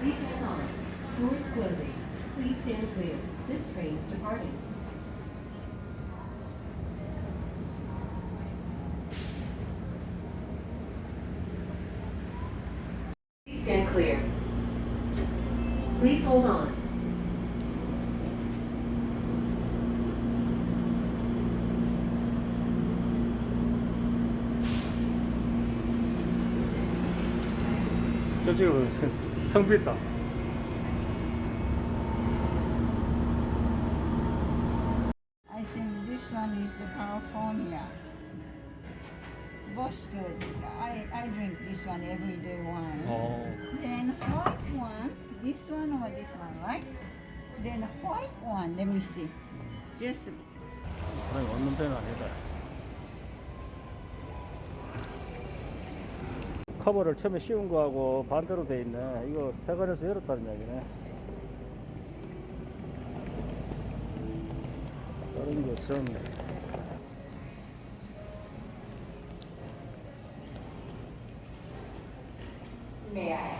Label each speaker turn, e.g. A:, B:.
A: Please hold on. Doors closing. Please stand clear. This train's departing. Please stand clear. Please hold on.
B: 저 지금 텅 비었다.
C: I think this one is the California. Both good. I, I drink this one every day one.
B: 어.
C: Then white one, this one or this one, right? Then white one, let me see. Just
B: 아니 없는 배는 아니다. 커버를 처음에 씌운 거하고 반대로 돼 있네. 이거 세관에서 열었다는 이야기네. 다른 것은
D: May